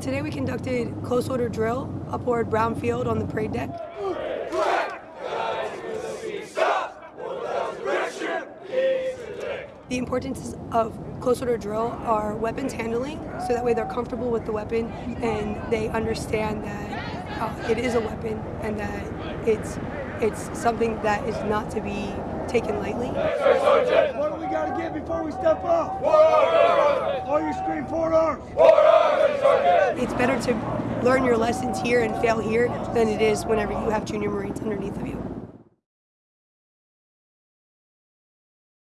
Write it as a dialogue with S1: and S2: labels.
S1: Today we conducted close order drill aboard Brown Field on the parade deck. The importance of close order drill are weapons handling, so that way they're comfortable with the weapon and they understand that uh, it is a weapon and that it's it's something that is not to be taken lightly.
S2: Get before we step off? All you scream forward arms.
S1: It's better to learn your lessons here and fail here than it is whenever you have junior Marines underneath of you.